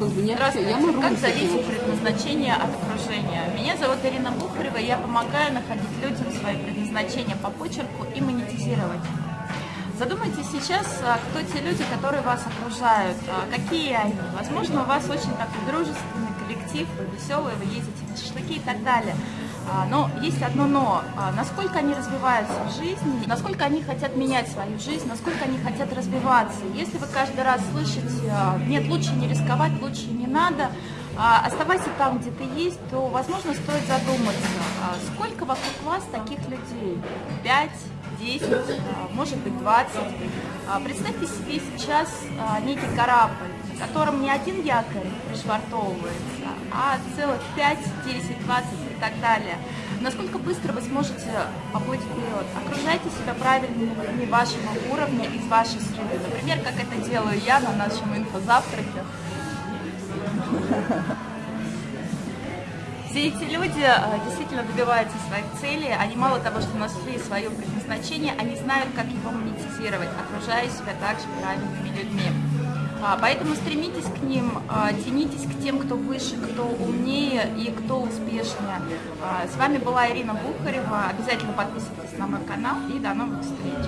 Здравствуйте. Как зависит предназначение от окружения? Меня зовут Ирина Бухарева, я помогаю находить людям свое предназначение по почерку и монетизировать. Задумайтесь сейчас, а, кто те люди, которые вас окружают, а, какие они. Возможно, у вас очень такой дружественный коллектив, вы веселые, вы ездите на шашлыки и так далее. А, но есть одно но. Насколько они развиваются в жизни, насколько они хотят менять свою жизнь, насколько они хотят развиваться. Если вы каждый раз слышите, нет, лучше не рисковать, лучше не надо, оставайся там, где ты есть, то, возможно, стоит задуматься, сколько вокруг вас таких людей? Пять, 10, может быть 20. Представьте себе сейчас некий корабль, на котором не один якорь пришвартовывается, а целых 5, 10, 20 и так далее. Насколько быстро вы сможете поплыть вперед? Окружайте себя правильными людьми вашего уровня, из вашей среды. Например, как это делаю я на нашем инфозавтраке. Все эти люди э, действительно добиваются своих целей, они мало того, что нашли свое предназначение, они знают, как его монетизировать, окружая себя также правильными людьми. А, поэтому стремитесь к ним, а, тянитесь к тем, кто выше, кто умнее и кто успешнее. А, с вами была Ирина Бухарева. Обязательно подписывайтесь на мой канал и до новых встреч.